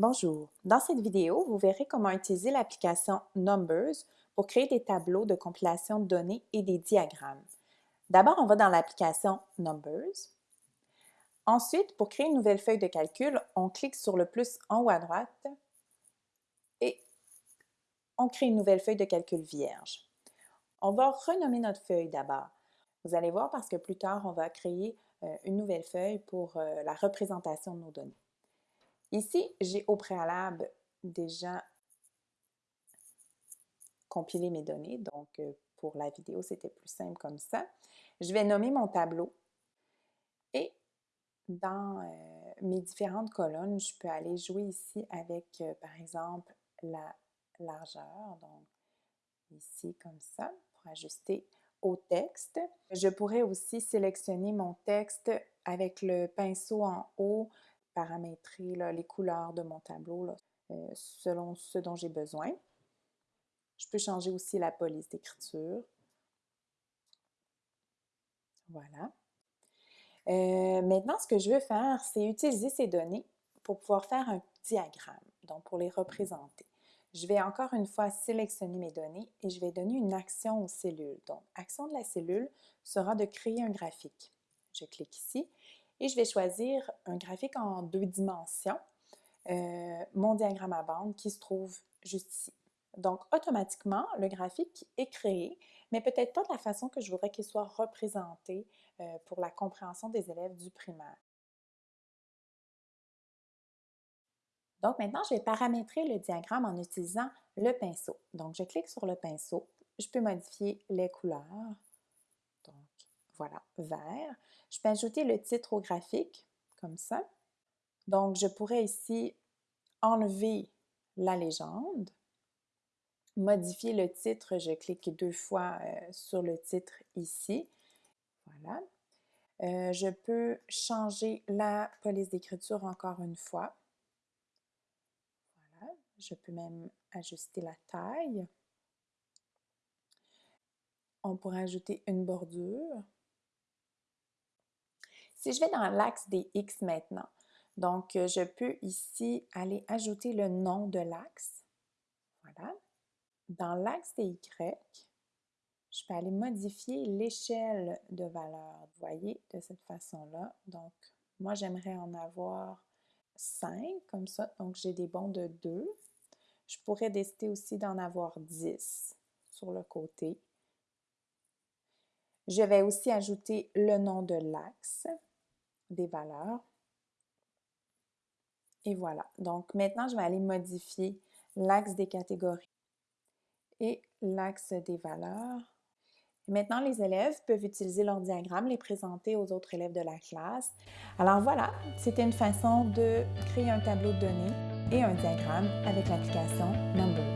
Bonjour! Dans cette vidéo, vous verrez comment utiliser l'application Numbers pour créer des tableaux de compilation de données et des diagrammes. D'abord, on va dans l'application Numbers. Ensuite, pour créer une nouvelle feuille de calcul, on clique sur le plus en haut à droite et on crée une nouvelle feuille de calcul vierge. On va renommer notre feuille d'abord. Vous allez voir parce que plus tard, on va créer euh, une nouvelle feuille pour euh, la représentation de nos données. Ici, j'ai au préalable déjà compilé mes données, donc euh, pour la vidéo, c'était plus simple comme ça. Je vais nommer mon tableau et dans euh, mes différentes colonnes, je peux aller jouer ici avec, euh, par exemple, la largeur, donc ici comme ça, pour ajuster au texte. Je pourrais aussi sélectionner mon texte avec le pinceau en haut paramétrer les couleurs de mon tableau euh, selon ce dont j'ai besoin. Je peux changer aussi la police d'écriture. Voilà. Euh, maintenant, ce que je veux faire, c'est utiliser ces données pour pouvoir faire un diagramme, donc pour les représenter. Je vais encore une fois sélectionner mes données et je vais donner une action aux cellules. Donc, action de la cellule sera de créer un graphique. Je clique ici et je vais choisir un graphique en deux dimensions, euh, mon diagramme à bande qui se trouve juste ici. Donc, automatiquement, le graphique est créé, mais peut-être pas de la façon que je voudrais qu'il soit représenté euh, pour la compréhension des élèves du primaire. Donc maintenant, je vais paramétrer le diagramme en utilisant le pinceau. Donc, je clique sur le pinceau. Je peux modifier les couleurs. Voilà, vert. Je peux ajouter le titre au graphique, comme ça. Donc, je pourrais ici enlever la légende, modifier le titre, je clique deux fois euh, sur le titre ici. Voilà. Euh, je peux changer la police d'écriture encore une fois. Voilà. Je peux même ajuster la taille. On pourrait ajouter une bordure. Si je vais dans l'axe des X maintenant, donc euh, je peux ici aller ajouter le nom de l'axe. Voilà. Dans l'axe des Y, je peux aller modifier l'échelle de valeur. Vous voyez, de cette façon-là. Donc, moi, j'aimerais en avoir 5, comme ça. Donc, j'ai des bons de 2. Je pourrais décider aussi d'en avoir 10 sur le côté. Je vais aussi ajouter le nom de l'axe des valeurs. Et voilà. Donc maintenant, je vais aller modifier l'axe des catégories et l'axe des valeurs. Maintenant, les élèves peuvent utiliser leur diagramme, les présenter aux autres élèves de la classe. Alors voilà, c'était une façon de créer un tableau de données et un diagramme avec l'application Numbers.